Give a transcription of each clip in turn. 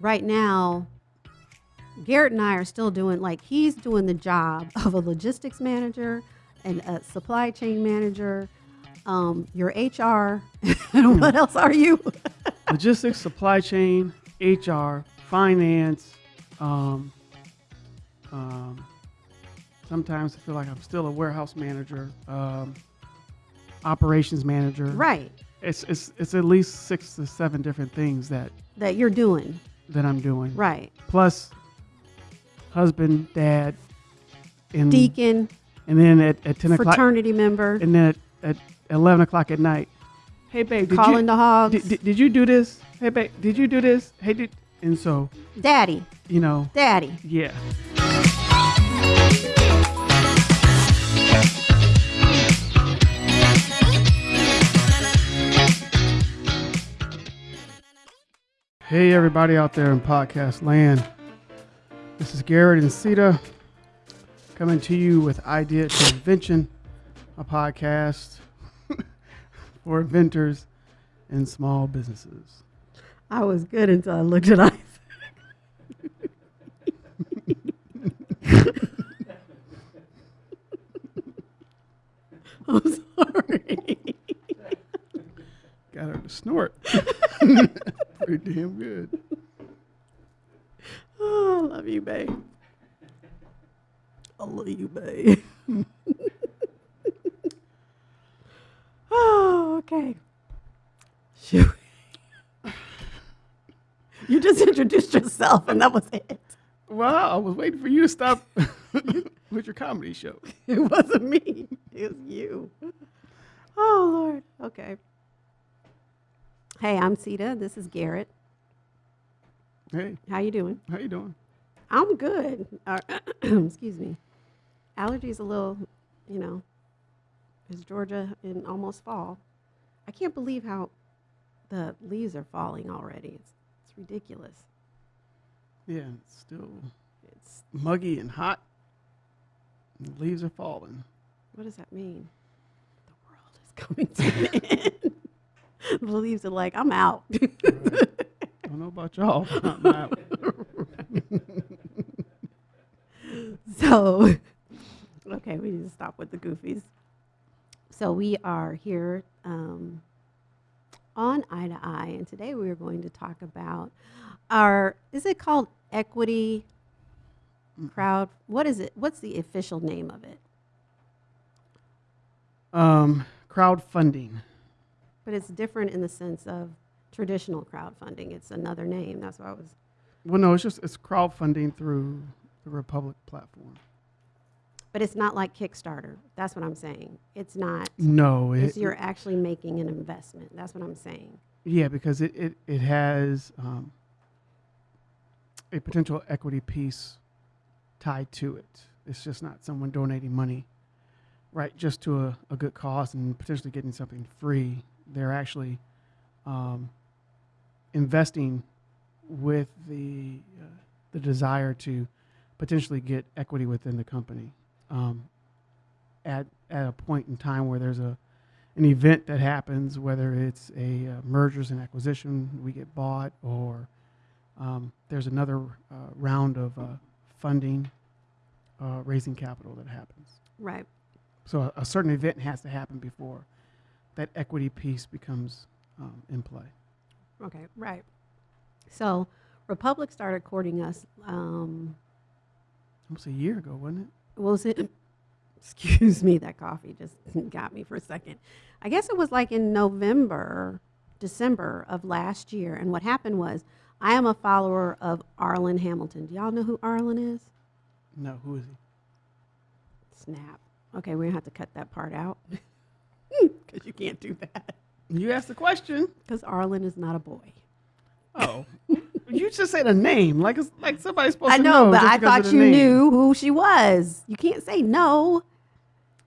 right now, Garrett and I are still doing like he's doing the job of a logistics manager and a supply chain manager. Um, your HR. and what else are you? Logistics, supply chain, HR, finance. Um, um, sometimes I feel like I'm still a warehouse manager, um, operations manager. right. It's, it's it's at least six to seven different things that That you're doing. That I'm doing. Right. Plus, husband, dad, and Deacon, and then at, at ten o'clock, fraternity member, and then at, at eleven o'clock at night. Hey babe, did calling you the hogs. did, did, did you do this? Hey babe, did you do this? Hey, did and so Daddy. you know, Daddy. yeah. Hey, everybody out there in podcast land. This is Garrett and Sita coming to you with Idea to Invention, a podcast for inventors and small businesses. I was good until I looked at Isaac. I'm sorry. Got her to snort. Pretty damn good. Oh, I love you, babe. I love you, babe. oh, okay. Shoot. You just introduced yourself, and that was it. Well, I was waiting for you to stop with your comedy show. It wasn't me. It was you. Oh Lord. Okay. Hey, I'm Sita. This is Garrett. Hey, How you doing? how you doing? I'm good. Uh, excuse me. Allergies a little, you know. It's Georgia in almost fall. I can't believe how the leaves are falling already. It's it's ridiculous. Yeah, it's still It's muggy and hot. And the leaves are falling. what does that mean? The world is coming to an end. the leaves are like, I'm out. I don't know about y'all. but I'm out. So, okay, we need to stop with the goofies. So, we are here um, on Eye to Eye, and today we are going to talk about our, is it called equity crowd? What is it? What's the official name of it? um, crowdfunding. But it's different in the sense of traditional crowdfunding. It's another name. That's why I was, Well, no, it's just it's crowdfunding through the Republic platform. but it's not like Kickstarter. That's what I'm saying. It's not. No, it, you're actually making an investment. That's what I'm saying. yeah, because it it, it has um, a potential equity piece tied to it. It's just not someone donating money, right, just to a, a good cause and potentially getting something free. They're actually um, investing with the uh, the desire to potentially get equity within the company um, at at a point in time where there's a an event that happens, whether it's a uh, mergers and acquisition, we get bought, or um, there's another uh, round of uh, funding, uh, raising capital that happens. Right. So a, a certain event has to happen before that equity piece becomes um, in play. Okay, right. So Republic started courting us. Um, Almost a year ago, wasn't it? was it? Excuse me, that coffee just got me for a second. I guess it was like in November, December of last year. And what happened was, I am a follower of Arlan Hamilton. Do y'all know who Arlan is? No, who is he? Snap. Okay, we're gonna have to cut that part out because you can't do that. You asked the question. Because Arlan is not a boy. Oh, you just said a name, like it's like somebody's supposed I to know, know. but I thought you name. knew who she was. You can't say no.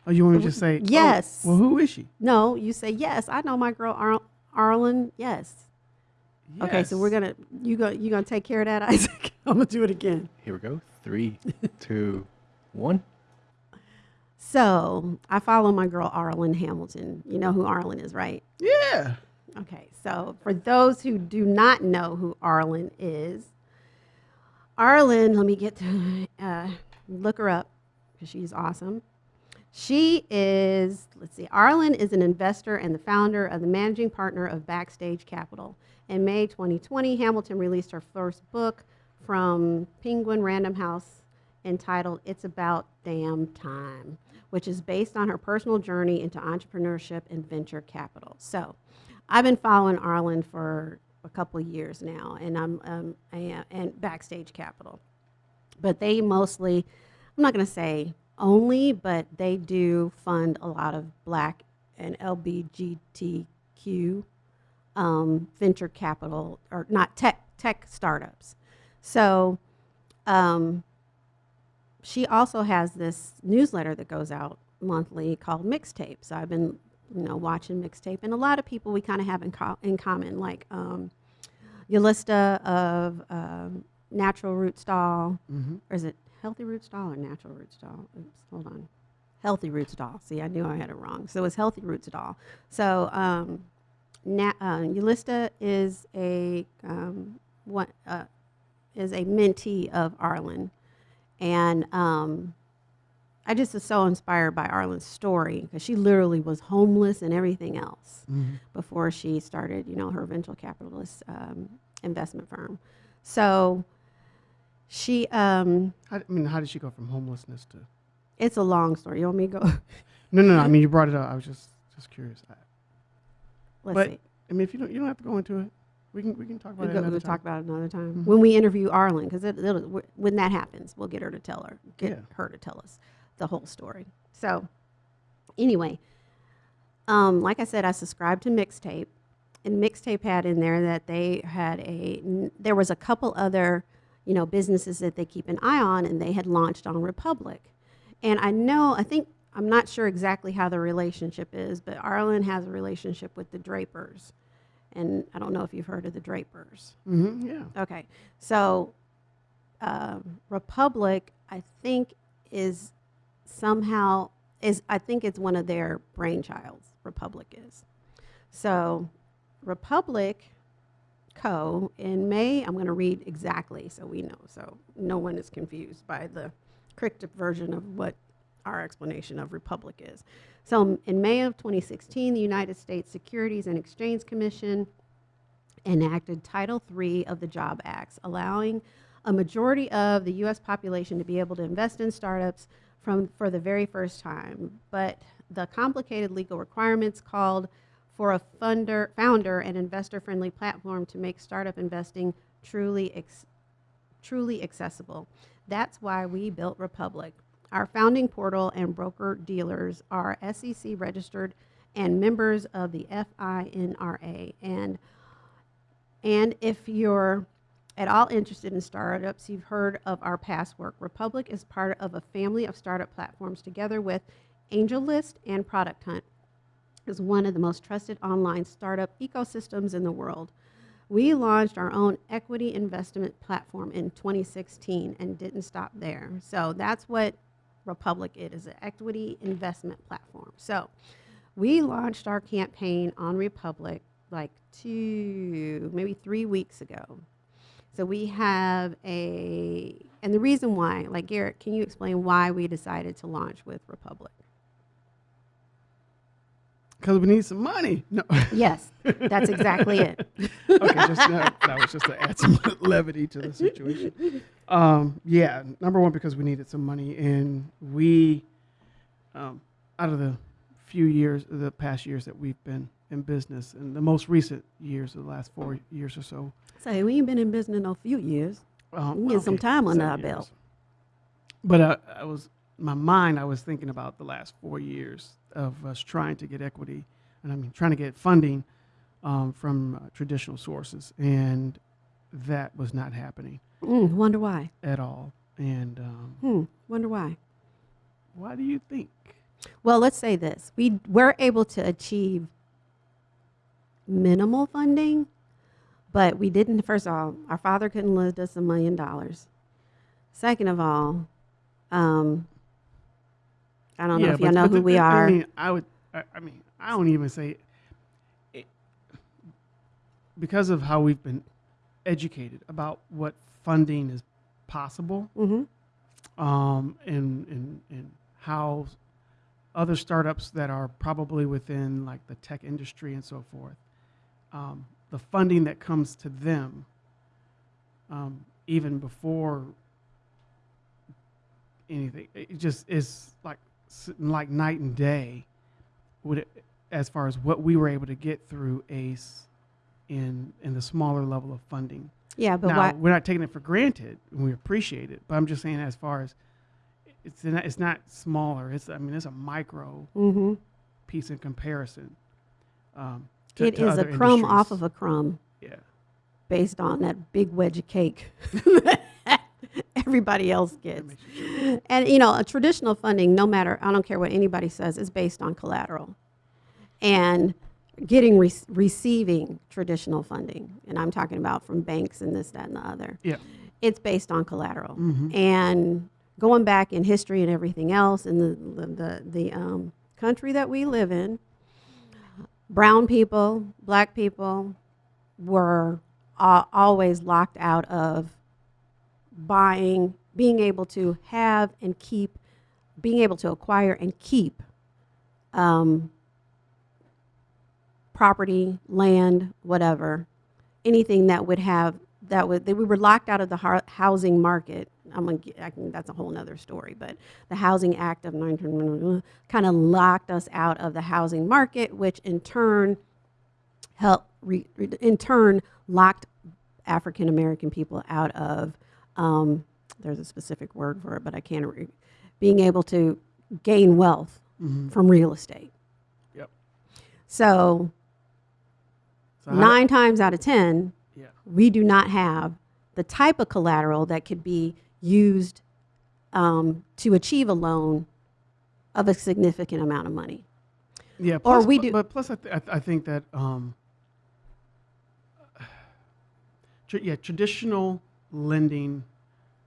Oh, you want me to just say oh, Yes. well, who is she? No, you say yes. I know my girl Ar- Arlan. Yes. Okay, so we're gonna you go you gonna take care of that, Isaac. I'm gonna do it again. Here we go. Three, two, one. So I follow my girl Arlan Hamilton. You know who Arlan is, right? Yeah. Okay, so for those who do not know who Arlan is, Arlan, let me get to uh, look her up because she's awesome. She is, let's see, Arlan is an investor and the founder of the managing partner of Backstage Capital. In May 2020, Hamilton released her first book from Penguin Random House entitled It's About Damn Time, which is based on her personal journey into entrepreneurship and venture capital. So I've been following Arlan for a couple years now, and I'm um, am, and Backstage Capital, but they mostly, I'm not going to say only, but they do fund a lot of Black and LBGTQ um, venture capital or not tech tech startups. So um, she also has this newsletter that goes out monthly called Mixtape. So I've been, you know, watching Mixtape, and a lot of people we kind of have in, co- in common, like um, Yelitsa of um, Natural Root Stall, Mm-hmm. or is it Healthy Roots Doll or Natural Root Stall? Oops, hold on. Healthy Roots Doll. See, I knew I had it wrong. So it's Healthy Roots Doll. So um, Na- uh, is a um, what uh, is a mentee of Arlan, and um, I just was so inspired by Arlan's story because she literally was homeless and everything else Mm-hmm. before she started, you know, her venture capitalist um, investment firm. So she, um, I mean, how did she go from homelessness to? it's a long story. You want me to go? No, no, no. I mean, you brought it up. I was just just curious. I, Let's But see. I mean, if you don't, you don't have to go into it. We can we can talk about We'll, it another time. talk about it another time Mhm. when we interview Arlan, because it, it'll- when that happens, we'll get her to tell her, get Yeah. her to tell us the whole story. So, anyway, um, like I said, I subscribed to Mixtape, and Mixtape had in there that they had a n- there was a couple other, you know, businesses that they keep an eye on, and they had launched on Republic, and I know I think I'm not sure exactly how the relationship is, but Arlan has a relationship with the Drapers, and I don't know if you've heard of the Drapers. Mm-hmm. Yeah. Okay, so um, Republic, I think, is somehow is I think it's one of their brainchilds. Republic is. So Republic Co. in May, I'm going to read exactly so we know, so no one is confused by the cryptic version of what our explanation of Republic is. So in May of 2016, the United States Securities and Exchange Commission enacted Title III of the JOBS Act, allowing a majority of the U.S. population to be able to invest in startups from for the very first time. But the complicated legal requirements called for a funder, founder and investor-friendly platform to make startup investing truly ex, truly accessible. That's why we built Republic. Our founding portal and broker dealers are SEC registered and members of the FINRA. And and if you're at all interested in startups, you've heard of our past work. Republic is part of a family of startup platforms together with AngelList and Product Hunt is one of the most trusted online startup ecosystems in the world. We launched our own equity investment platform in 2016 and didn't stop there. So that's what Republic is, is an equity investment platform. So we launched our campaign on Republic like two, maybe three weeks ago. So we have a, and the reason why, like Garrett, can you explain why we decided to launch with Republic? Because we need some money. No. Yes, that's exactly it. okay, just that, that was just to add some levity to the situation. Um, yeah, number one because we needed some money, and we, um, out of the few years, the past years that we've been in business, and the most recent years, the last four years or so, Say we ain't been in business in a few years. um, We get some time under our years. belt. But uh, I was my mind. I was thinking about the last four years of us trying to get equity, and I mean trying to get funding um, from uh, traditional sources, and that was not happening Mm, wonder why. at all. And um, Hmm, wonder why. why do you think? Well, let's say this. We were able to achieve minimal funding, but we didn't, first of all, our father couldn't lend us a million dollars. Second of all, um, I don't know if y'all know who the- we are. I mean, I would. I, I mean, I don't even say it, because of how we've been educated about what funding is possible Mm-hmm. um, and, and, and how other startups that are probably within like the tech industry and so forth, um, the funding that comes to them, um, even before anything, it just is like like night and day, with it, as far as what we were able to get through ACE in in the smaller level of funding Yeah, but now, why? we're not taking it for granted, and we appreciate it. But I'm just saying, as far as it's not, it's not smaller. It's I mean, it's a micro Mm-hmm. piece in comparison. Um, to, It to is a crumb off of a crumb yeah. based on that big wedge of cake that everybody else gets. you- And you know, a traditional funding, no matter I don't care what anybody says, is based on collateral, and getting re- receiving traditional funding, and I'm talking about from banks and this, that, and the other. Yeah. It's based on collateral, Mhm. and going back in history and everything else in the the the, the um, country that we live in, brown people, black people, were uh, always locked out of buying, being able to have and keep, being able to acquire and keep um, property, land, whatever, anything that would have that would that we were locked out of the housing market. I'm gonna get, I can, that's a whole other story, but the Housing Act of 19 kind of locked us out of the housing market, which in turn helped re, in turn locked African American people out of um, there's a specific word for it, but I can't re, being able to gain wealth Mhm. from real estate. Yep. So So nine times out of ten, Yeah. we do not have the type of collateral that could be used um, to achieve a loan of a significant amount of money. Yeah. Or we do- But plus, I, th- I, th- I think that um, tr- yeah, traditional lending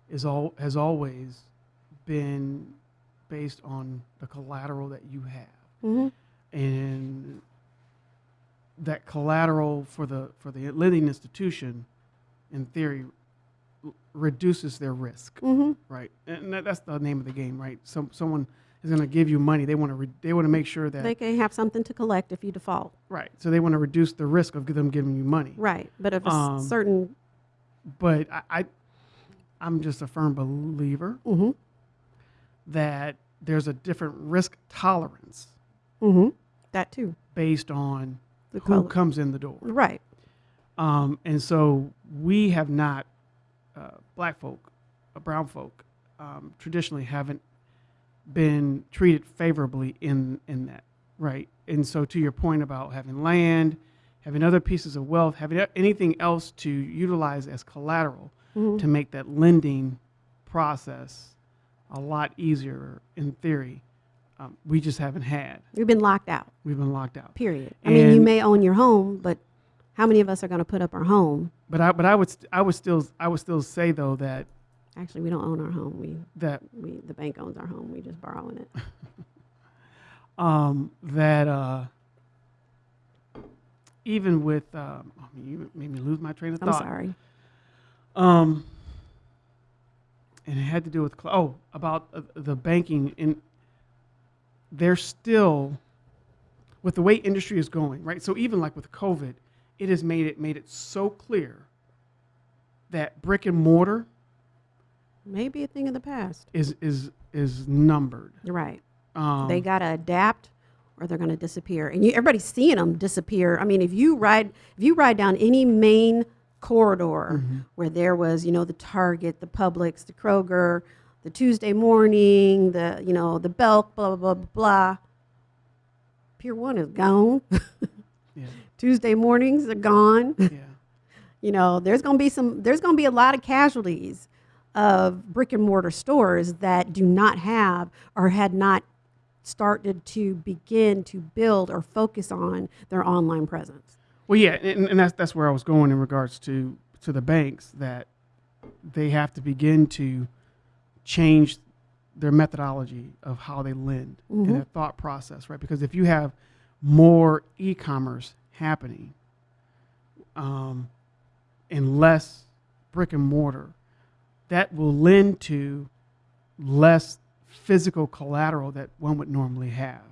is all has always been based on the collateral that you have. Mm-hmm. and that collateral for the for the lending institution, in theory, reduces their risk, Mm-hmm. right? And that, that's the name of the game, right? Some someone is going to give you money. They want to re- they want to make sure that They can have something to collect if you default. right. So they want to reduce the risk of them giving you money. Right. But if a Um, certain But I, I I'm just a firm believer mm-hmm, that there's a different risk tolerance mm-hmm, that too. based on The who color. comes in the door. Right. Um, and so we have not, uh, black folk, uh, brown folk, um, traditionally haven't been treated favorably in, in that, right? And so to your point about having land, having other pieces of wealth, having anything else to utilize as collateral Mhm. to make that lending process a lot easier in theory, um, we just haven't had. We've been locked out. We've been locked out. Period. I mean, you may own your home, but how many of us are going to put up our home? But I, but I would, st- I would still, I would still say though that Actually, we don't own our home. We that we the bank owns our home. We just borrowing it. um, that uh, even with um, I mean, you made me lose my train of thought. I'm sorry. Um, and it had to do with oh about uh, the banking in. They're still with the way industry is going, right? So even like with COVID, it has made it made it so clear that brick and mortar Maybe a thing of the past. is is is numbered. Right. Um, they got to adapt or they're going to disappear. And you, everybody's seeing them disappear. I mean, if you ride if you ride down any main corridor Mm-hmm. where there was, you know, the Target, the Publix, the Kroger, the Tuesday morning, the, you know, the Belk, blah blah blah blah. Pier 1 is gone. yeah, Tuesday mornings are gone. yeah. you know there's going to be some there's going to be a lot of casualties of brick and mortar stores that do not have or had not started to begin to build or focus on their online presence Well, yeah, and, and that's that's where I was going in regards to to the banks that they have to begin to change their methodology of how they lend and their thought process, right? Because if you have more e-commerce happening um, and less brick and mortar, that will lend to less physical collateral that one would normally have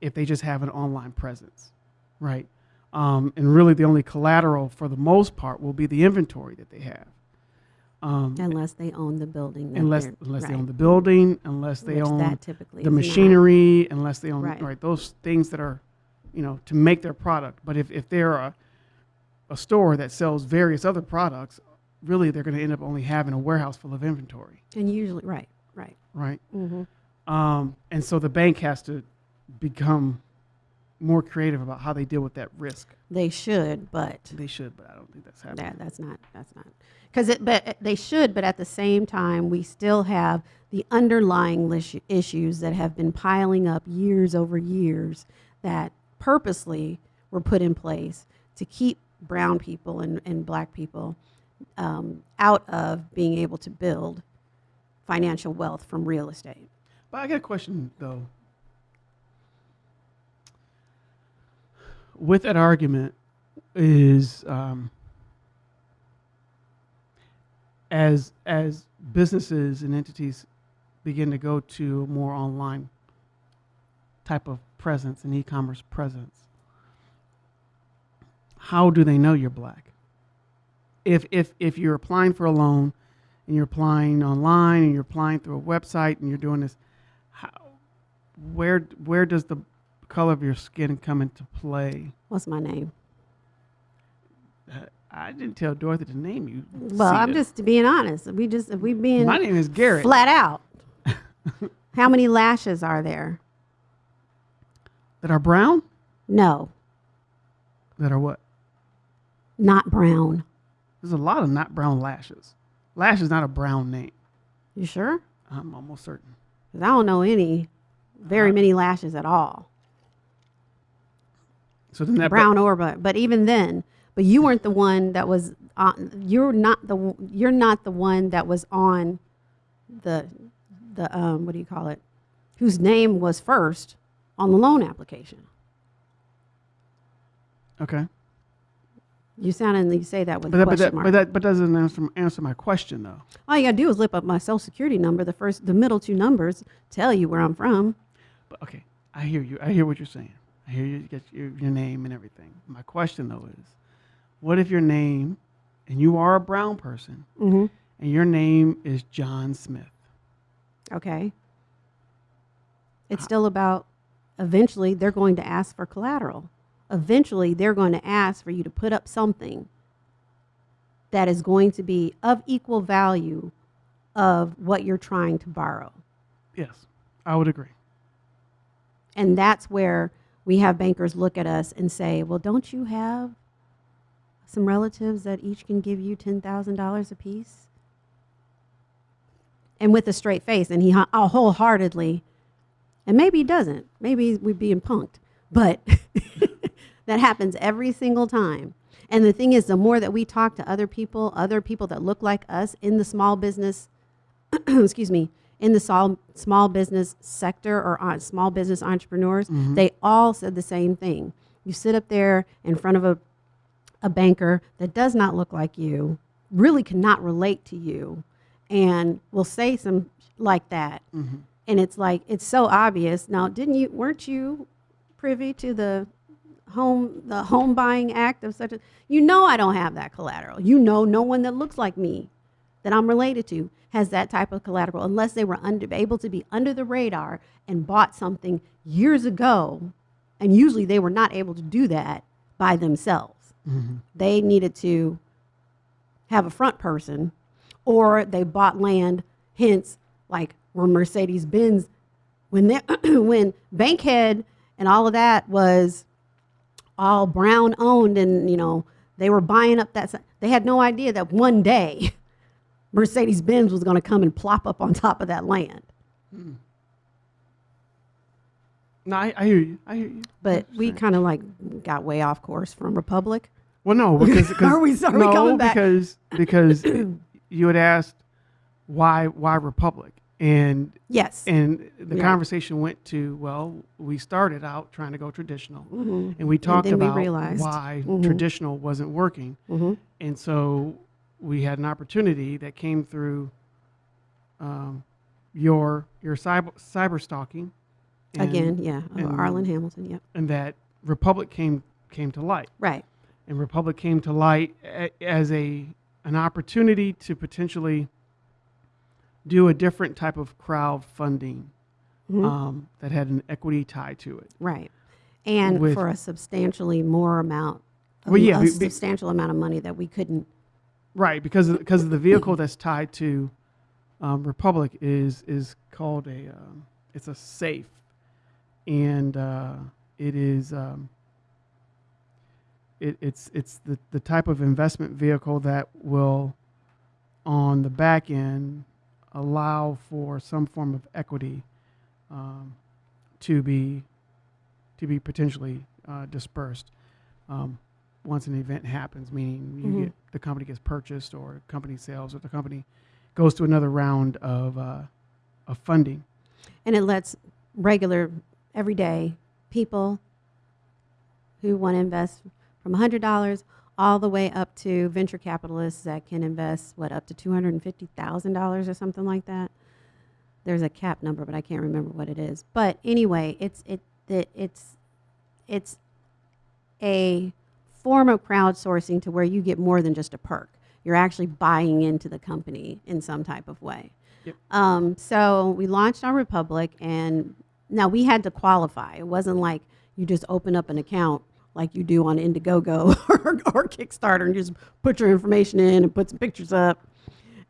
if they just have an online presence, right? Um, and really, the only collateral for the most part will be the inventory that they have. Um, Unless they own the building. that unless unless they own the building, unless they which own that typically the not. machinery, unless they own Right. right. those things that are, you know, to make their product. But if, if they're a, a store that sells various other products, really they're going to end up only having a warehouse full of inventory, And usually, right, right. right? hmm Um, and so the bank has to become more creative about how they deal with that risk. They should, but They should, but I don't think that's happening. that, that's not, that's not. Because it, but uh, they should, but at the same time, we still have the underlying issues that have been piling up years over years that purposely were put in place to keep brown people and, and black people um, out of being able to build financial wealth from real estate. But I got a question though. With that argument, is um, as as businesses and entities begin to go to more online type of presence and e-commerce presence, how do they know you're black? If if if you're applying for a loan and you're applying online and you're applying through a website and you're doing this how, where where does the color of your skin come into play? What's my name? Uh, I didn't tell Dorothy to name you. Well, I'm just being honest. We just we being My name is Garrett. flat out. How many lashes are there? That are brown? No, That are what? not brown. There's a lot of not brown lashes. Lash is not a brown name. You sure? I'm almost certain. Because I don't know any, very Uh, many lashes at all, So then that brown or but. But even then, but you weren't the one that was on. You're not the you're not the one that was on the the um what do you call it? Whose name was first on the loan application? okay. You sound and you say that with But a that, but question that, mark. but that but doesn't answer, answer my question though. All you gotta do is look up my social security number. The first, the middle two numbers tell you where I'm from. But okay, I hear you. I hear what you're saying. I hear you get your, your name and everything. My question though is, what if your name, and you are a brown person, Mm-hmm. and your name is John Smith? Okay. It's still about eventually they're going to ask for collateral. Eventually they're going to ask for you to put up something that is going to be of equal value of what you're trying to borrow. Yes, I would agree. And that's where we have bankers look at us and say, well, don't you have some relatives that each can give you $10,000 apiece? And with a straight face, and he uh, wholeheartedly, and maybe he doesn't, maybe we're being punked, but that happens every single time. And the thing is, the more that we talk to other people, other people that look like us in the small business, excuse me, in the small, small business sector or on small business entrepreneurs, mm-hmm. they all said the same thing. You sit up there in front of a, a banker that does not look like you, really cannot relate to you, and will say some like that. Mm-hmm. And it's like, it's so obvious. Now, didn't you, weren't you privy to the home the home buying act of such a you know I don't have that collateral. You know no one that looks like me that I'm related to has that type of collateral unless they were under, able to be under the radar and bought something years ago. And usually they were not able to do that by themselves. Mm-hmm. They needed to have a front person or they bought land, hence like where Mercedes Benz when they when Bankhead and all of that was all brown owned and you know they were buying up that they had no idea that one day Mercedes Benz was going to come and plop up on top of that land. No, I, I hear you. I hear you. But we kind of like got way off course from Republic. Well, no, because, because Are we- are we coming back? because because you had asked why why Republic, and Yes. and the Right. conversation went to well, we started out trying to go traditional, Mhm. and we talked we about realized. why Mhm. traditional wasn't working, Mhm. and so we had an opportunity that came through um, your your cyber cyber stalking and- Again, yeah, and- Arlan Hamilton, yep, and that Republic came came to light. right, and Republic came to light a, as a an opportunity to potentially do a different type of crowdfunding Mhm. um, that had an equity tie to it. right. And with- for a substantially more amount, of Well, yeah, a substantial amount of money that we couldn't, Right, because of, because of the vehicle that's tied to um, Republic is is called a um, it's a safe, and uh, it is um, it, it's it's the, the type of investment vehicle that will on the back end allow for some form of equity um, to be to be potentially uh, dispersed. Um, once an event happens, meaning you Mhm. get the company gets purchased or company sales or the company goes to another round of uh, of funding. and it lets regular, everyday people who want to invest from $100 all the way up to venture capitalists that can invest, what, up to $250,000 or something like that. There's a cap number, but I can't remember what it is. But anyway, it's, it, it, it's, it's a form of crowdsourcing to where you get more than just a perk. You're actually buying into the company in some type of way. Yep. Um, so we launched our Republic, and now we had to qualify. It wasn't like you just open up an account like you do on Indiegogo or, or Kickstarter and just put your information in and put some pictures up,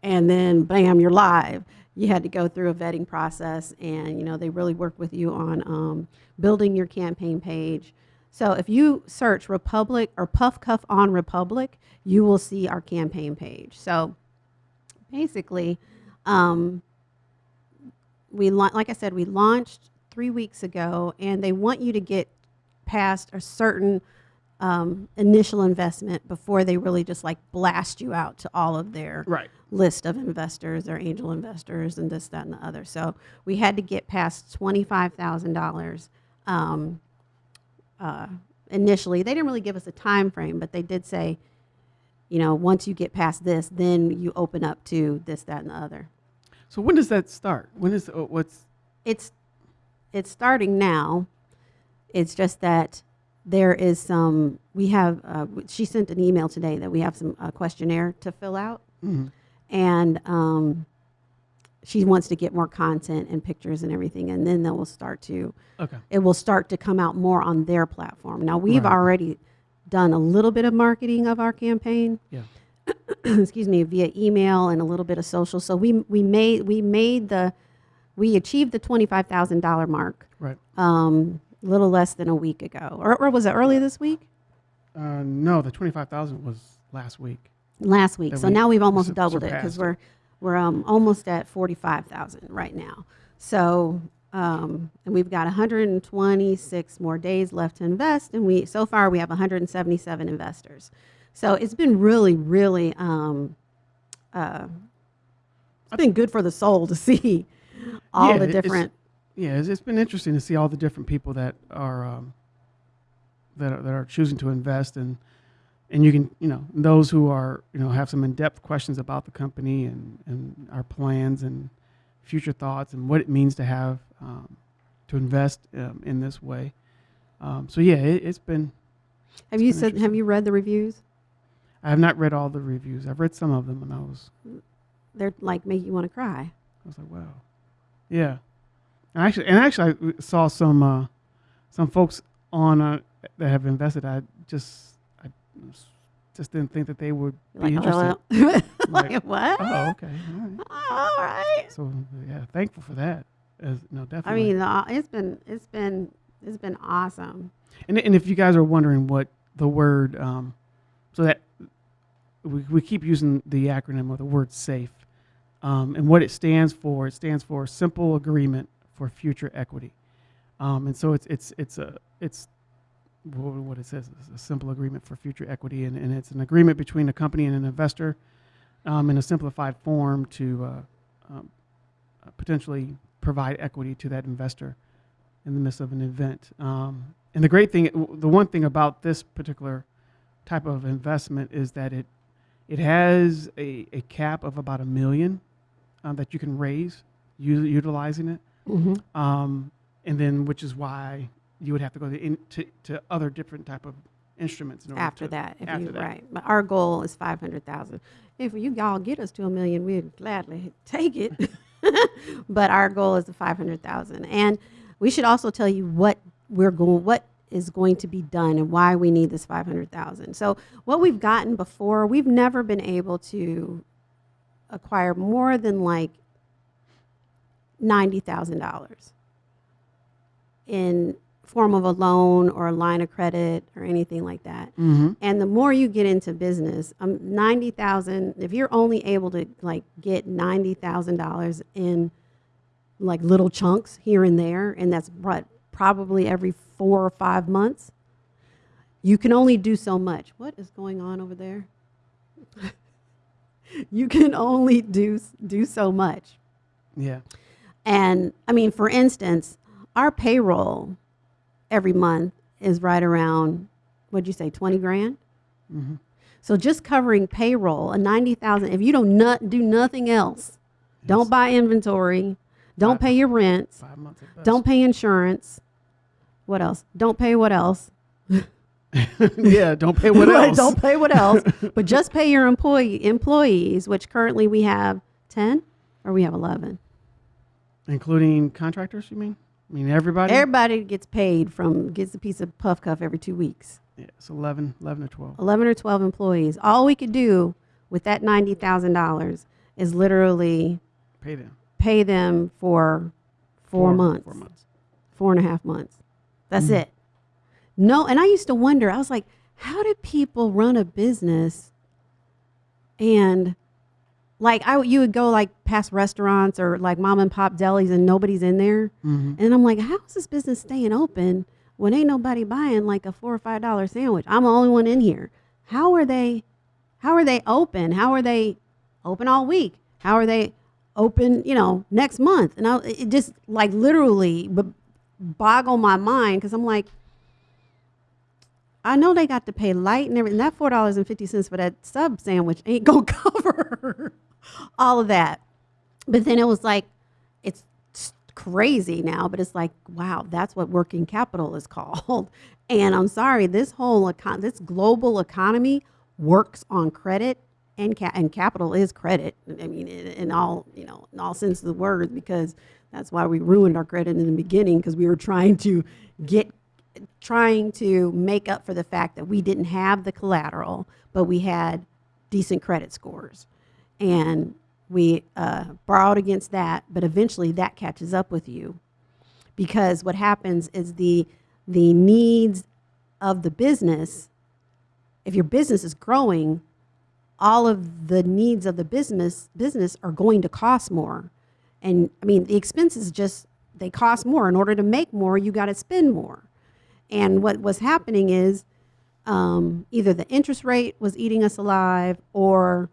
and then bam, you're live. You had to go through a vetting process, and you know they really work with you on um, building your campaign page. So if you search Republic or Puff Cuff on Republic, you will see our campaign page. So basically, um, we like I said, we launched three weeks ago, and they want you to get past a certain um, initial investment before they really just like blast you out to all of their Right. list of investors, their angel investors, and this, that, and the other. So we had to get past twenty-five thousand dollars um, uh, initially. They didn't really give us a time frame, but they did say, you know, once you get past this, then you open up to this, that, and the other. So when does that start? When is uh, what's It's it's starting now. It's just that there is some. We have. Uh, she sent an email today that we have some uh, questionnaire to fill out. mhm. and um, she wants to get more content and pictures and everything and then they will start to okay? it will start to come out more on their platform now we've Right. already done a little bit of marketing of our campaign Yeah. excuse me via email and a little bit of social so we we made we made the we achieved the $25000 mark Right. um, a little less than a week ago or, or was it early this week Uh, no, the twenty five thousand was last week. last week. That So we now we've almost doubled it because surpassed we're we're um, almost at forty five thousand right now. So um, and we've got 126 more days left to invest, and we so far we have 177 investors. So it's been really, really um, uh, it's been good for the soul to see all Yeah, the it- it's- different. Yeah, it's, it's been interesting to see all the different people that are um, that are, that are choosing to invest and and you can you know those who are you know have some in depth questions about the company and and our plans and future thoughts and what it means to have um, to invest um, in this way. Um, so yeah, it, it's been. Have you been said? Have you read the reviews? I have not read all the reviews. I've read some of them, and I was They're like make you want to cry. I was like, wow, yeah. And actually, and actually, I saw some uh, some folks on uh, that have invested. I just just didn't think that they would be Like, interested. oh, Like, like, what? Oh, okay, all right. all right. So yeah, thankful for that. As, no, definitely. I mean, uh, it's been it's been it's been awesome. and and if you guys are wondering what the word, um, so that we we keep using the acronym of the word SAFE, um, and what it stands for. It stands for Simple Agreement for Future Equity, um, and so it's it's it's a it's what it says is a simple agreement for future equity, and, and it's an agreement between a company and an investor, um, in a simplified form to uh, um, uh, potentially provide equity to that investor in the midst of an event. Um, and the great thing, the one thing about this particular type of investment is that it It has a, a cap of about a million um, that you can raise utilizing it, hmm um, and then which is why you would have to go to, in, to, to other different type of instruments in order After to, that, if after you, that. right. But our goal is five hundred thousand. If you all get us to a million, we'd gladly take it. but our goal is the five hundred thousand. And we should also tell you what we're going, what is going to be done and why we need this five hundred thousand. So what we've gotten before, we've never been able to acquire more than like ninety thousand dollars in form of a loan or a line of credit or anything like that. Mm-hmm. And the more you get into business, um, ninety thousand. If you're only able to like get ninety thousand dollars in like little chunks here and there, and that's what probably every four or five months, you can only do so much. What is going on over there? you can only do do so much. Yeah. And I mean, for instance, our payroll every month is right around, what'd you say, 20 grand? Mm-hmm. So just covering payroll, a 90,000, if you don't not do nothing else, don't buy inventory, don't Right. pay your rent, Five months don't pay insurance. What else? Don't pay what else? yeah. Don't pay what else? don't pay what else, but just pay your employee employees, which currently we have 10 or we have 11. Including contractors, you mean? I mean everybody. Everybody gets paid from gets a piece of puff cuff every 2 weeks. yeah, it's 11, 11 or twelve. 11 or 12 employees. All we could do with that $90,000 is literally Pay them. pay them for four, months, Four months. four and a half months. That's Mhm. it. No, and I used to wonder, I was like, how do people run a business and like I you would go like past restaurants or like mom and pop delis and nobody's in there. Mm-hmm. And I'm like, how is this business staying open when ain't nobody buying like a four or five dollar sandwich? I'm the only one in here. How are they? How are they open? How are they open all week? How are they open? You know, next month? And I, it just like literally b- boggle my mind because I'm like, I know they got to pay light and everything. That four dollars and fifty cents for that sub sandwich ain't gonna cover all of that. But then it was like, it's crazy now, but it's like, wow, that's what working capital is called. And I'm sorry, this whole econ- this global economy works on credit and ca- and capital is credit. I mean, in, in all you know, in all sense of the word, because that's why we ruined our credit in the beginning because we were trying to get trying to make up for the fact that we didn't have the collateral, but we had decent credit scores. And we uh, borrowed against that, but eventually that catches up with you because what happens is the, the needs of the business, if your business is growing, all of the needs of the business business are going to cost more. And I mean, the expenses just they cost more. In order to make more, you got to spend more. And what was happening is um, either the interest rate was eating us alive, or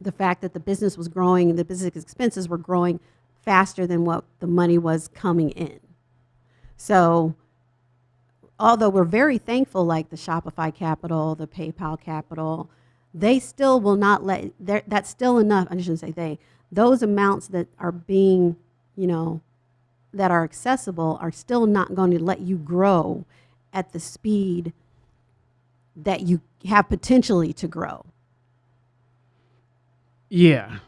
the fact that the business was growing and the business expenses were growing faster than what the money was coming in. So, although we're very thankful, like the Shopify Capital, the PayPal Capital, they still will not let. That's still enough. I shouldn't say they. Those amounts that are being, you know, that are accessible are still not going to let you grow at the speed that you have potentially to grow. Yeah,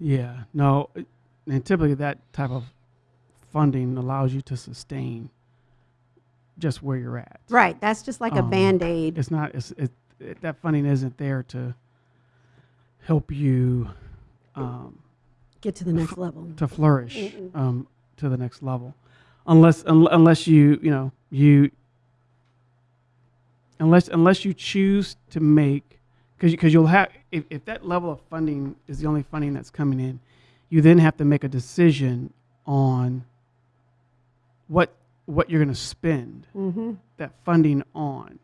yeah. No, and typically that type of funding allows you to sustain just where you're at. Right. That's just like a Um, band aid. It's not. It's it, it, that funding isn't there to help you um, Get to the next level. to flourish um, to the next level, unless un, unless you you know you unless unless you choose to make because because you'll have if, if that level of funding is the only funding that's coming in, you then have to make a decision on what what you're going to spend hmm that funding on.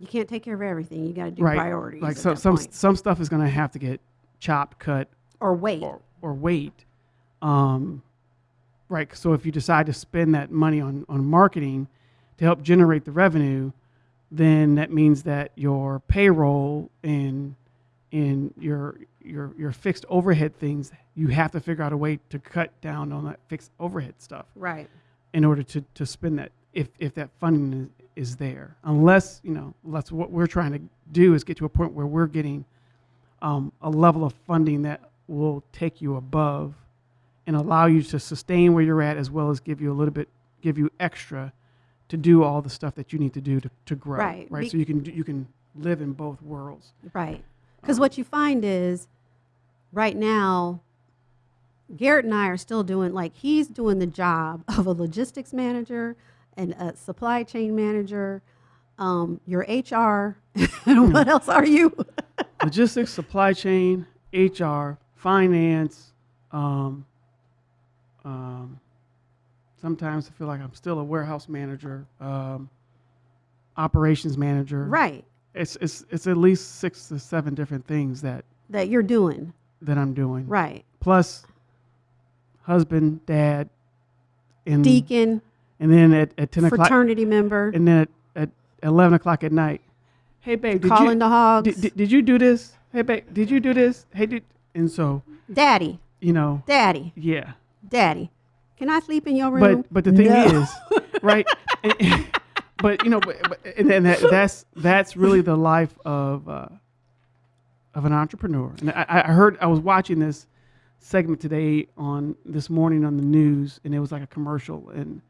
You can't take care of everything. You got to do Right. priorities. Like so, some point. some stuff is going to have to get chopped, cut, or wait. or, or wait. Um, right. So if you decide to spend that money on, on marketing to help generate the revenue, then that means that your payroll and and your your your fixed overhead things, you have to figure out a way to cut down on that fixed overhead stuff Right. in order to, to spend that if, if that funding is, is there unless you know unless what we're trying to do is get to a point where we're getting um, a level of funding that will take you above and allow you to sustain where you're at as well as give you a little bit give you extra to do all the stuff that you need to do to, to grow Right. right Be- so you can you can live in both worlds Right. Because what you find is right now, Garrett and I are still doing, like, he's doing the job of a logistics manager and a supply chain manager, um, your HR. and what else are you? logistics supply chain hr finance um, um, sometimes i feel like i'm still a warehouse manager um, operations manager. Right. it's, it's, it's at least six to seven different things that, That you're doing. that i'm doing. Right. plus husband dad and, Deacon, and then at, at 10 o'clock fraternity member, and then at, at 11 o'clock at night. Hey babe did calling you, the hogs. did, did, did you do this? Hey babe did you do this? Hey did and so daddy, you know. Daddy, yeah daddy. Can I sleep in your room? but but the thing No. is right and- but you know but, but, and, and that, that's that's really the life of uh, of an entrepreneur and I, I heard i was watching this segment today on this morning on the news and it was like a commercial and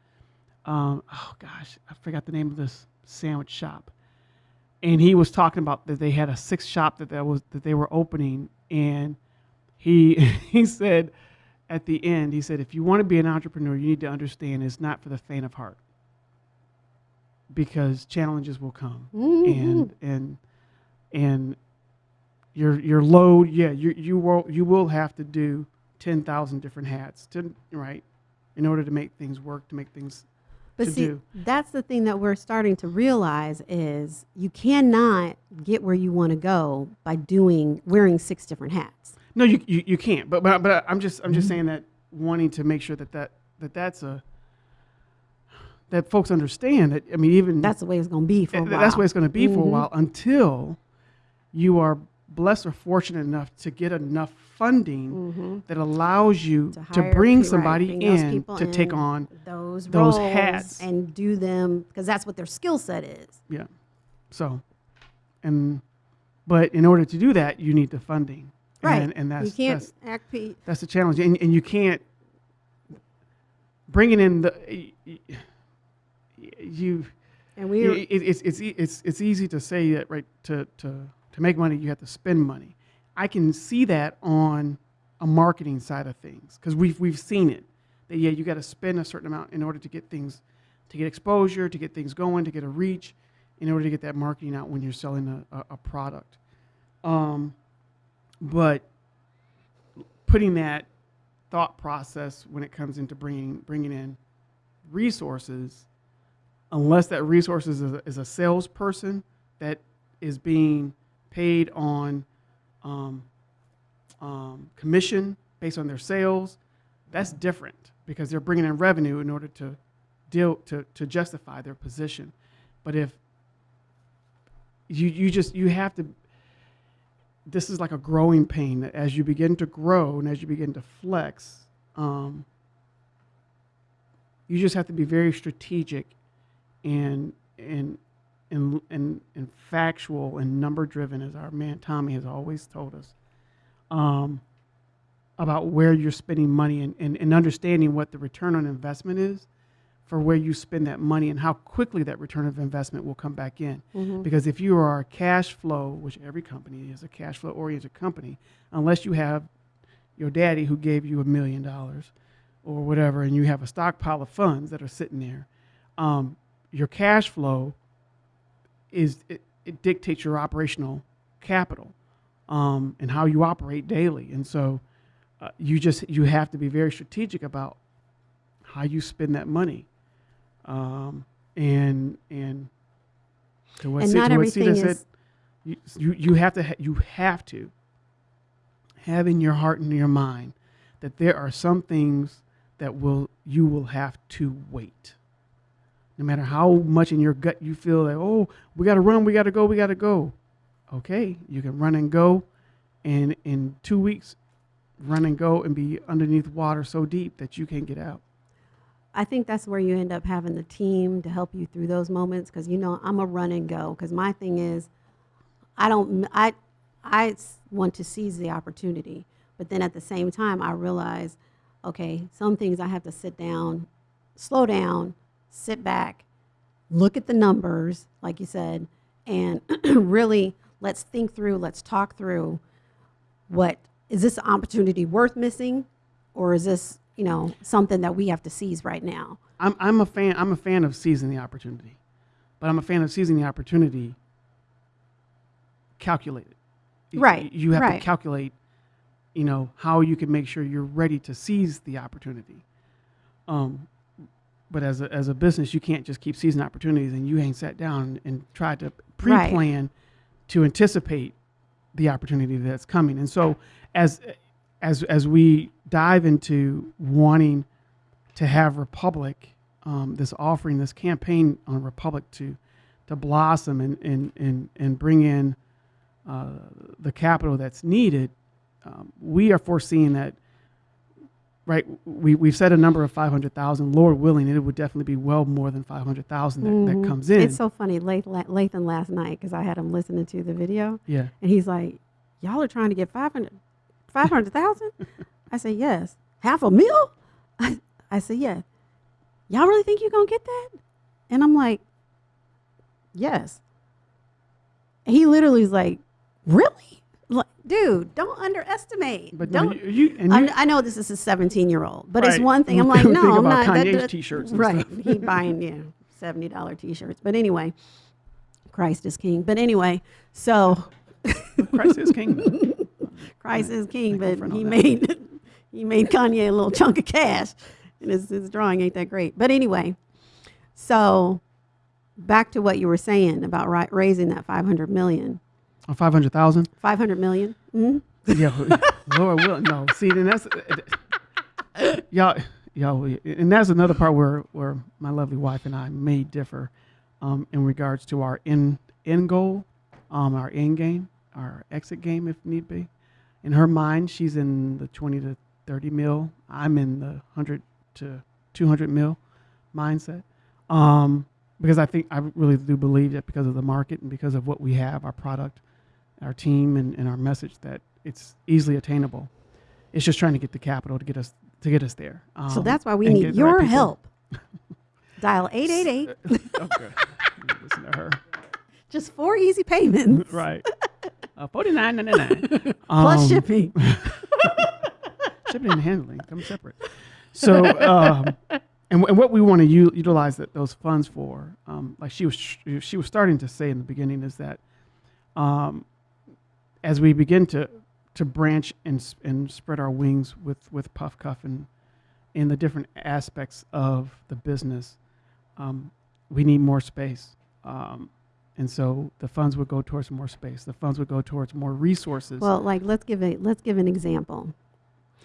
um, oh gosh i forgot the name of this sandwich shop and he was talking about that they had a sixth shop that, that was that they were opening and he he said at the end he said if you want to be an entrepreneur you need to understand it's not for the faint of heart because challenges will come Mhm. and and and your your load yeah you you will you will have to do 10,000 different hats to right in order to make things work to make things But see, do. that's the thing that we're starting to realize is you cannot get where you want to go by doing wearing six different hats. No, you, you, you can't. But, but but I'm just I'm just saying that wanting to make sure that that, that that's a that folks understand that. I mean, even That's the way it's going to be for a while. that's the way it's going to be for a while until you are blessed or fortunate enough to get enough funding Mhm. that allows you To to, bring pe- right, somebody bring in people to take on. those those roles hats. and do them because that's what their skill set is. Yeah. So, and but in order to do that, you need the funding. Right. And, and that's you can't that's, act pe- That's the challenge, and, and you can't bringing in the you. and we're it, it's it's it's it's easy to say that right to to to make money you have to spend money. I can see that on a marketing side of things because we've we've seen it that yeah you got to spend a certain amount in order to get things to get exposure to get things going to get a reach in order to get that marketing out when you're selling a, a, a product. Um, but putting that thought process when it comes into bringing bringing in resources, unless that resources is a, is a salesperson that is being paid on um, um, commission based on their sales, that's different because they're bringing in revenue in order to deal to, to justify their position. But if you you just you have to this is like a growing pain that as you begin to grow and as you begin to flex um, you just have to be very strategic and and and and, and factual and number driven as our man tommy has always told us um, about where you're spending money and, and, and understanding what the return on investment is for where you spend that money and how quickly that return of investment will come back in. Mhm. because if you are a cash flow, which every company is a cash flow oriented company, unless you have your daddy who gave you a million dollars or whatever, and you have a stockpile of funds that are sitting there, um, your cash flow is it, it dictates your operational capital um, and how you operate daily, and so uh, you just you have to be very strategic about how you spend that money, um, and and to what And Sid- not to what Sita said, is- you, you you have to ha- you have to have in your heart and your mind that there are some things that will you will have to wait. No matter how much in your gut you feel like, oh, we got to run, we got to go, we got to go. Okay, you can run and go, and in two weeks, run and go and be underneath water so deep that you can't get out. I think that's where you end up having the team to help you through those moments because you know I'm a run and go because my thing is I don't I I want to seize the opportunity. But then at the same time I realize okay some things I have to sit down slow down sit back look at the numbers like you said and really let's think through let's talk through what is this opportunity worth missing or is this you know something that we have to seize right now I'm, I'm a fan. I'm a fan of seizing the opportunity, but I'm a fan of seizing the opportunity calculated. Y- Right, You have right. to calculate, you know, how you can make sure you're ready to seize the opportunity. Um, but as a, as a business, you can't just keep seizing opportunities and you ain't sat down and tried to pre-plan to anticipate the opportunity that's coming. And so as as as we dive into wanting to have Republic, um, this offering, this campaign on Republic to to blossom and and and, and bring in uh, the capital that's needed, um, we are foreseeing that. Right, we we've set a number of five hundred thousand. Lord willing, it would definitely be well more than five hundred thousand that, Mhm. that comes in. It's so funny, Lath- Lathan last night, because I had him listening to the video, yeah, and he's like, "Y'all are trying to get 500 500,000?" I said, "Yes." Half a mil? I, I said, "Yeah." Y'all really think you're gonna get that? And I'm like, "Yes." He literally is like, "Really?" Like, dude, don't underestimate. but don't. you, you you, I know this is a 17 year old, but it's one thing. I'm like, no, I'm not. that- Kanye's that- t-shirts and right? he buying yeah, seventy dollar t-shirts. But anyway, Christ is king. But anyway, so Christ is king. though. Christ is king, but he made he made Kanye a little chunk of cash, and his, his drawing ain't that great. But anyway, so back to what you were saying about ri- raising that 500 million. Or five hundred thousand. 500 million? Mhm. Yeah, Lord will no. See, then that's y'all, y'all, and that's another part where where my lovely wife and I may differ, um, in regards to our end end goal, um, our end game, our exit game, if need be. In her mind, she's in the twenty to thirty mil. I'm in the hundred to two hundred mil mindset. Um, because I think I really do believe that because of the market and because of what we have, our product, our team, and, and our message, that it's easily attainable. It's just trying to get the capital to get us to get us there. so Um, that's why we need the right your help. Dial 888, okay. Listen to her. just four easy payments. Right. Uh, Forty nine ninety nine. Plus shipping. shipping and handling come separate. So, um, and, and what we want to u- utilize that those funds for, um, like she was she was starting to say in the beginning, is that um, as we begin to to branch and and spread our wings with with Puff Cuff and in the different aspects of the business, um, we need more space. Um, and so the funds would go towards more space. The funds would go towards more resources. Well, like let's give a let's give an example.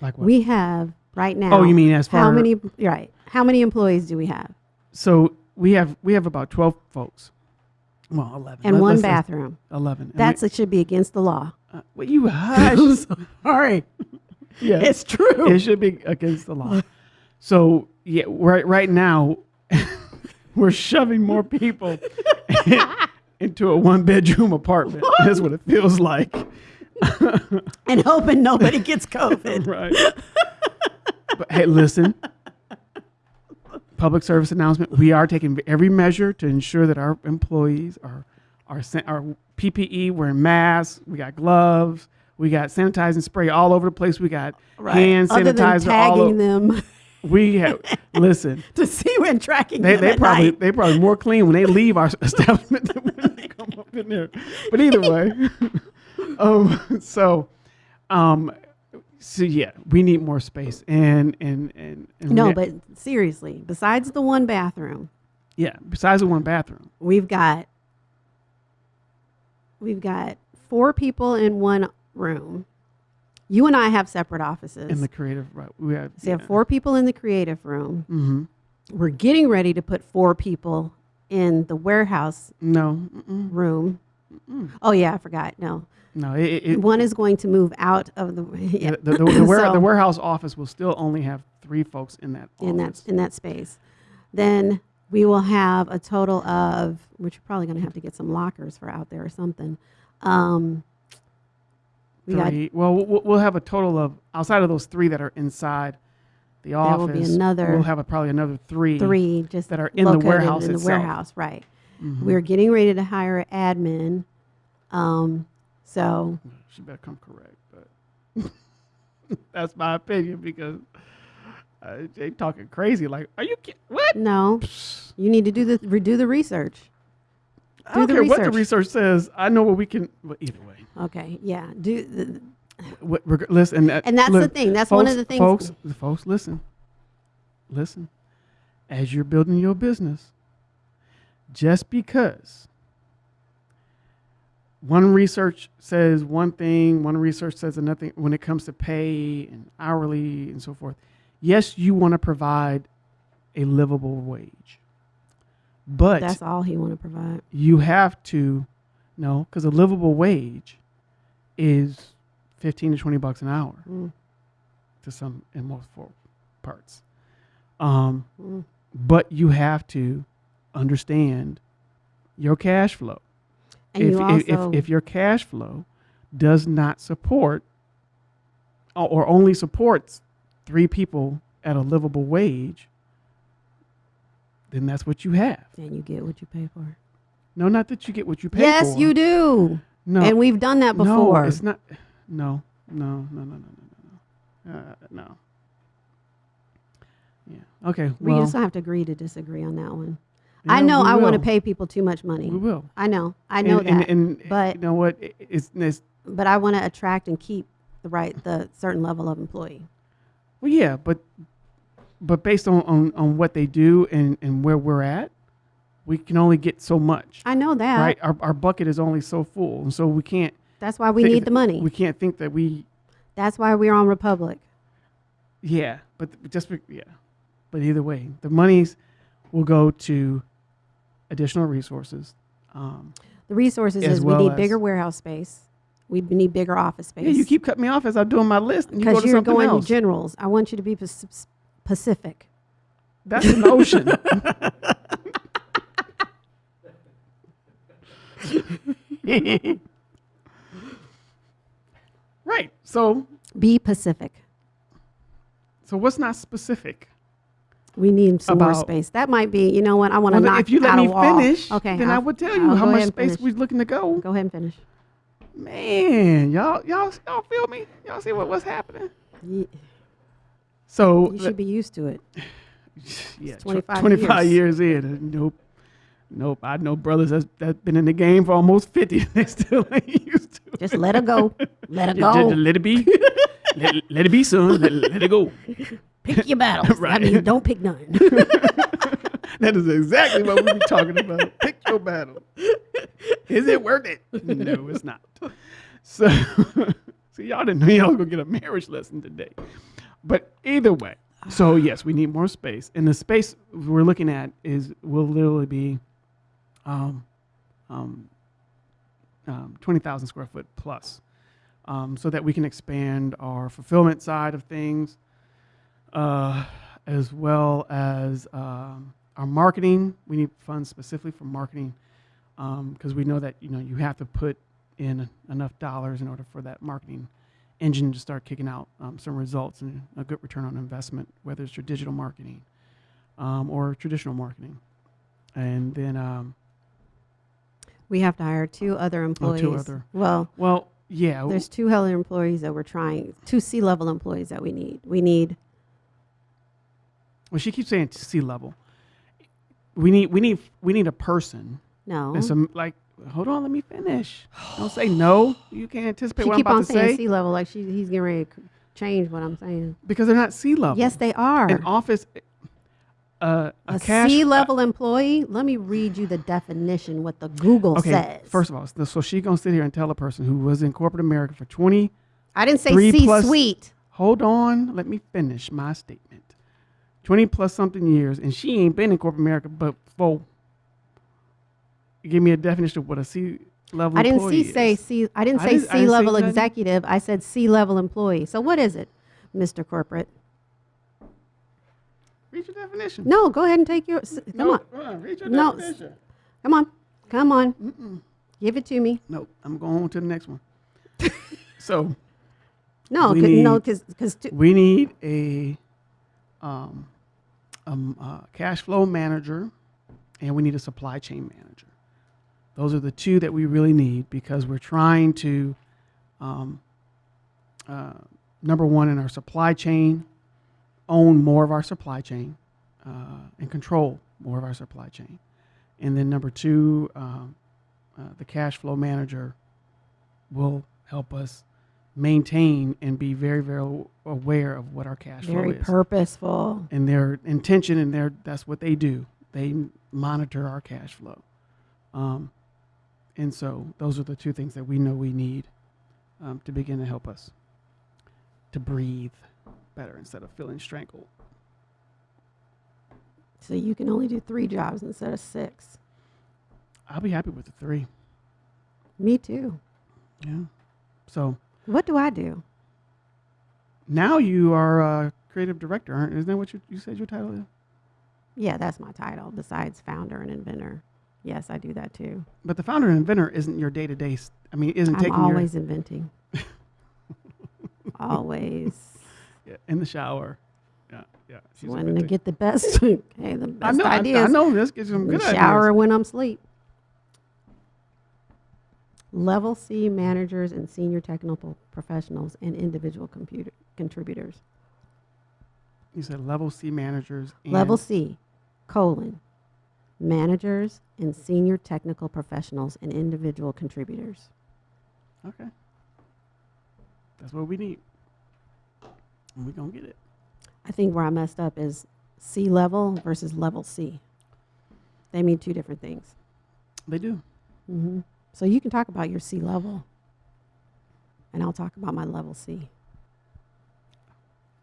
like what? We have right now. oh, you mean as far how many? Right. How many employees do we have? So we have we have about twelve folks. Well, eleven. And Let- one bathroom. Eleven. And That's we, it. Should be against the law. uh, well, you hush. Sorry, yeah, it's true. it should be against the law. So yeah, right right now, we're shoving more people into a one bedroom apartment. That's what it feels like. and hoping nobody gets COVID. right. but hey, listen. Public service announcement: We are taking every measure to ensure that our employees are are san- our PPE, wearing masks. We got gloves. We got sanitizing spray all over the place. We got hand Other than sanitizer all tagging over. them We have listen. to see when tracking They them they probably night. they probably more clean when they leave our establishment than when come there. But either way, um, so um, so yeah, we need more space and and and, and No, but seriously, besides the one bathroom, yeah. Besides the one bathroom, we've got we've got four people in one room. You and I have separate offices. in the creative, right? We have so you have four people in the creative room. Mm-hmm. We're getting ready to put four people in the warehouse No, mm-mm, room. Oh yeah, I forgot. No, No, it, it, one is going to move out of the yeah, the, the, the, ware- So- the warehouse office will still only have three folks in that in that in that space. Then we will have a total of which you're probably going to have to get some lockers for out there or something. Um, we got three. well, we'll we'll have a total of outside of those three that are inside the There office. will be another We'll have a, probably another three. three just that are in the warehouse in the itself. warehouse, right? Mhm. We're getting ready to hire an admin. Um, so She better come correct, but that's my opinion because uh, they talking crazy. Like, are you kidding? What? no, you need to do the redo the research. I don't the care what the research. research says. I know what we can. Well, either way, Okay, yeah, do the, what, reg- listen. that- and that's the thing. That's one of the things. Folks, folks, listen, listen. As you're building your business, just because one research says one thing, one research says another thing when it comes to pay and hourly and so forth. Yes, you want to provide a livable wage, but That's all he want to provide. you have to no because a livable wage is 15 to 20 bucks an hour Mm, to some in most for parts um, mm. but you have to understand your cash flow And if, you also if, if your cash flow does not support or- only supports three people at a livable wage then that's what you have and you get what you pay for. no not that you get what you pay yes, for Yes, you do. no And we've done that before. No, it's not. No, no, no, no, no, no, no. Uh, no. Yeah. Okay. we Well, just have to agree to disagree on that one. yeah, I know I want to pay people too much money. We will. I know. I know and, that. And, and but- you know what? It's, it's but I want to attract and keep the right the certain level of employee. well, yeah, but but based on, on, on what they do and, and where we're at, we can only get so much. I know that. Right. Our, our bucket is only so full, and so we can't. That's why we thi- need the money. We can't think that we. That's why we're on Republic. Yeah, but just be- yeah, but either way, the monies will go to additional resources. Um, The resources is well we need bigger warehouse space. We need bigger office space. yeah, you keep cutting me off as I'm doing my list, and you go because to you're something going else. generals. I want you to be Pacific. That's an ocean. right. So, Be Pacific. so what's not specific? We need some more space. That might be. You know what? I want to Well, knock if you let me finish, okay. then i I'll- would tell I'll you how much space we're looking to go. Go ahead and finish. Man, y'all, y'all, y'all feel me? Y'all see what what's happening? You, So you should be used to it. yeah, tw- 25 25 years. in. uh, Nope. Nope. I know brothers that's, that's been in the game for almost 50. They still ain't used to it. Just let it go. Let it Ju- ju- go. let it be. let, let it be, son. Let, let it go. Pick your battles. I mean, don't pick none. That is exactly what we be talking about. Pick your battle. Is it worth it? No, it's not. So, see, y'all didn't know y'all was gonna get a marriage lesson today. But either way, so yes, we need more space, and the space we're looking at is will literally be, um, um, um, twenty thousand square foot plus, um, so that we can expand our fulfillment side of things, uh, as well as um, our marketing. We need funds specifically for marketing because we know that you know you have to put in enough dollars in order for that marketing engine to start kicking out um, some results and a good return on investment, whether it's your digital marketing um, or traditional marketing. And then, um, we have to hire two other oh, employees. Oh, other. Well, well, yeah, there's two other employees that we're trying. Two C level employees that we need. We need. well, she keeps saying sea level. We need, we need, we need a person. No. And some like. Hold on, let me finish. Don't say no. You can't anticipate she what keep I'm about on to saying say C level like she he's getting ready to c- change what I'm saying. because they're not sea level. Yes, they are. An office, uh, a, a cash C level employee. Let me read you the definition. What the Google Okay, says. first of all, so- she gonna sit here and tell a person who was in corporate America for 20. I didn't say C suite. Hold on, let me finish my statement. 20 plus something years, and she ain't been in corporate America but for. Give me a definition of what a C. level. I didn't see say. C. I didn't I say I C didn't level executive. I said C level employee. So what is it, Mr. Corporate? Read your definition. No, go ahead and take your. Come No, on, uh, read your No, definition. come on, come on. Mm-mm. Give it to me. No, I'm going on to the next one. so No, We 'cause- no, need- because because we need a um, um, uh, cash flow manager, and we need a supply chain manager. Those are the two that we really need because we're trying to, um, uh, number one, in our supply chain, own more of our supply chain uh, and control more of our supply chain. And then number two, um, uh, the cash flow manager will help us maintain and be very, very aware of what our cash very flow is Very purposeful. and their intention and their that's what they do they monitor our cash flow um, and so those are the two things that we know we need um, to begin to help us to breathe better instead of feeling strangled So you can only do three jobs instead of six. i'll be happy with the three Me too. yeah so What do I do? now you are a creative director aren't isn't that what you, you said your title is Yeah, that's my title. Besides founder and inventor. Yes, I do that too. but the founder and inventor isn't your day-to-day I mean isn't I'm taking always inventing. always your yeah, in the shower yeah yeah she's wanting to get the best. okay, the I best know, I, ideas. I know. Let's get some good ideas. shower when I'm asleep. Level C managers and senior technical professionals and individual computer contributors. You said level C managers. And Level C, colon, managers and senior technical professionals and individual contributors. Okay. That's what we need. And we're going to get it. I think where I messed up is C level versus level C. They mean two different things. They do. hmm So you can talk about your C level, and I'll talk about my level C.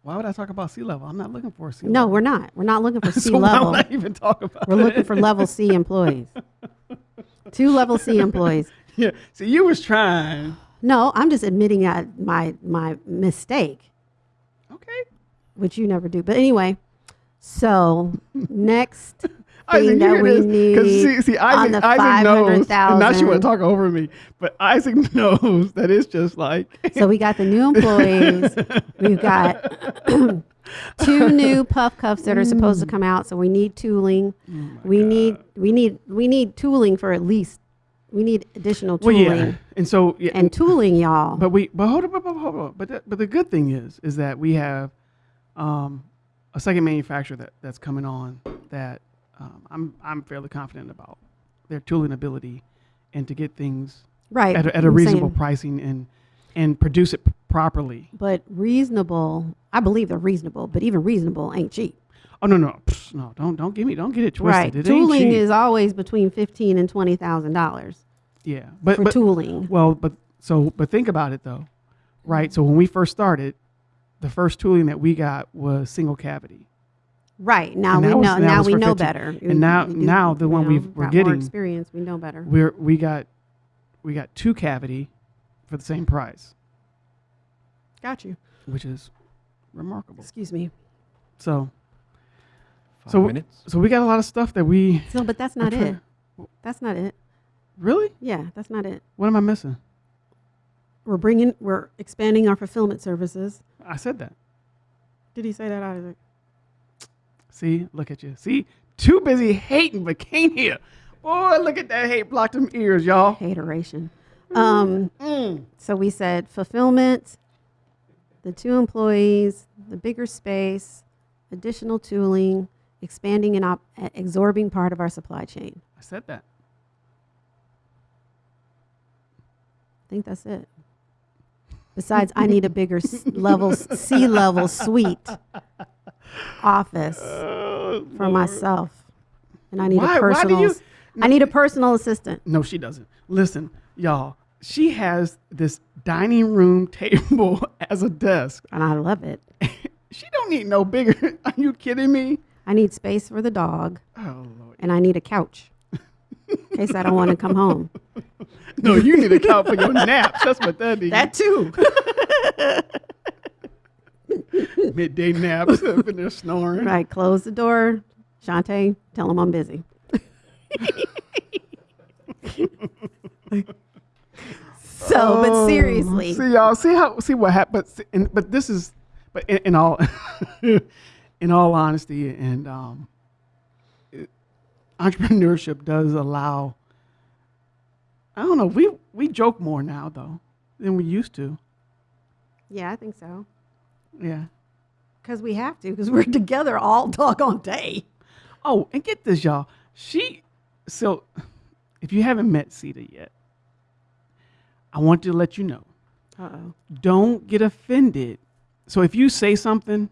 Why would I talk about sea level? I'm not looking for a sea No, level. we're not. We're not looking for C so why level. would I even talk about We're looking for level C employees. Two level C employees. yeah. So you was trying. No, I'm just admitting I, my my mistake. Which you never do. But anyway, so next Isaac, that we need see, see, on the Isaac knows. Now she want 500,000. to talk over me, but Isaac knows that it's just like. So we got the new employees. We've got two new puff cuffs that are supposed to mm. come out. So we need tooling. Oh we God. need we need we need tooling for at least we need additional Well, tooling yeah. And so, yeah, and tooling, y'all. But we, but hold on, but, but hold on. But the, but the good thing is, is that we have um, a second manufacturer that, that's coming on that um, I'm I'm fairly confident about their tooling ability and to get things right at a, at a reasonable saying- pricing and and produce it properly. But reasonable, I believe they're reasonable. But even reasonable ain't cheap. Oh no no Pfft, no don't don't give me don't get it twisted. right. It tooling is always between fifteen and twenty thousand dollars yeah, but for but tooling. well but so but think about it though, right? So when we first started, the first tooling that we got was single cavity. Right now And we was- know. Now we know 15 better. and now- now the one know, we've- we're getting- more experience. We know better. We're we got we got two cavity for the same price, Got you. which is remarkable. Excuse me. So Five So- minutes. so we got a lot of stuff that we So, but that's not it. That's not it. Really? Yeah, that's not it. What am I missing? We're bringing. We're expanding our fulfillment services. I said that. Did he say that, Isaac? See, look at you. See, too busy hating but can't hear. Boy, look at that hate blocked them ears, y'all. Hateration. Um. Mm. So we said fulfillment, the two employees, the bigger space, additional tooling, expanding and op- absorbing part of our supply chain. I said that. I think that's it. Besides, I need a bigger s- level, C level suite office Oh, for Lord. myself, and I need Why- a personal. you- I need a personal assistant. No, she doesn't. Listen, y'all. She has this dining room table as a desk. And I love it. She don't need no bigger. Are you kidding me? I need space for the dog, Oh Lord. and I need a couch. In case I don't want to come home. No, you need to count for your naps. That's what that is. That too. midday naps up in there snoring. right. Close the door. Shantae, tell him I'm busy. so, but Oh, seriously, see y'all, see how see what happened. But, but this is, but in, in all, in all honesty, and um, entrepreneurship does allow. I don't know. We we joke more now though than we used to. yeah, I think so. Yeah. Because we have to, because we're together all doggone day. Oh, and get this, y'all. She, so if you haven't met Sita yet, I want to let you know Uh oh. don't get offended. So if you say something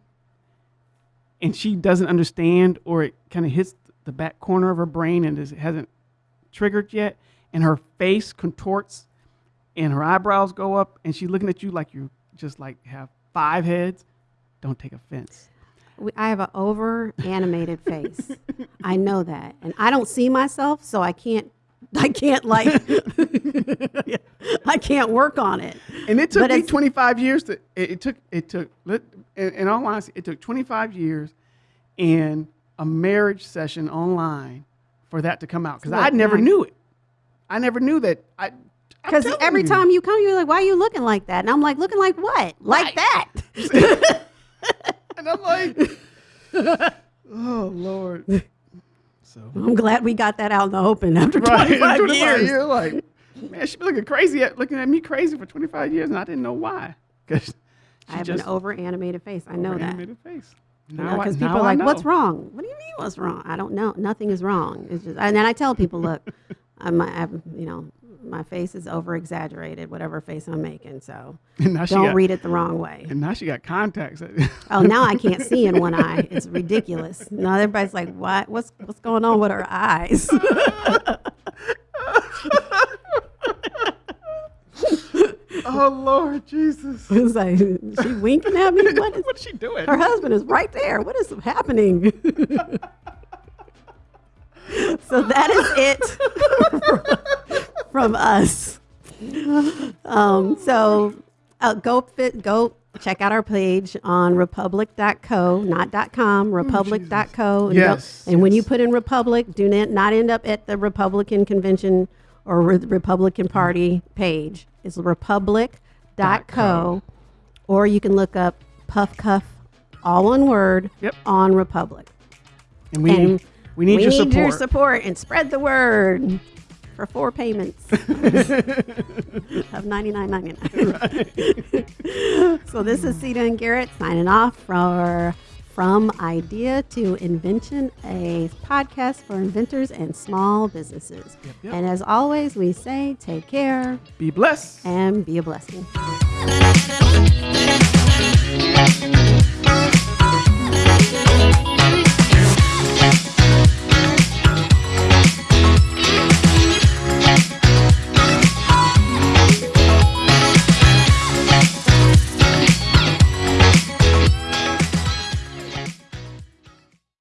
and she doesn't understand or it kind of hits the back corner of her brain and is, hasn't triggered yet, and her face contorts and her eyebrows go up and she's looking at you like you just like have five heads, don't take offense. We, I have an over animated face. I know that, and I don't see myself, so I can't. I can't like. I can't work on it. And it took But me 25 years to, it, it took, it took, in, in all honesty, it took 25 years and a marriage session online for that to come out. Cause I never nine- knew it. I never knew that. I, Because every you. time you come, you're like, "Why are you looking like that?" And I'm like, "Looking like what? Like Right. that?" and I'm like, oh Lord. So, I'm glad we got that out in the open after right, 25, 25 years. years, like, man, she been looking crazy at, looking at me crazy for 25 years and I didn't know why. Cause I have an over animated face. I know that. animated face. Now Because people are like, "What's wrong?" What do you mean, "What's wrong?" I don't know. Nothing is wrong. It's just, and then I tell people, "Look, I'm, I'm, you know, my face is over exaggerated, whatever face I'm making. So And now she don't got, read it the wrong way." And now she got contacts. Oh, now I can't see in one eye. It's ridiculous. Now everybody's like, "What? What's what's going on with her eyes?" Oh Lord Jesus! it's like, she winking at me. What is? What's she doing? Her husband is right there. What is happening? so that is it from us. Um, so uh, go fit, go check out our page on republic.co, not .com, republic.co. And Yes, And when you put in Republic, do not, not end up at the Republican convention or Republican mm-hmm. Party page. It's republic.co. co. Or you can look up Puff Cuff, all one word, Yep. on Republic. And we And need, we need your support. your support and spread the word for four payments of ninety nine ninety nine. so this is Sita and Garrett signing off for from Idea to Invention, a podcast for inventors and small businesses. Yep, yep. And as always, we say take care, be blessed, and be a blessing.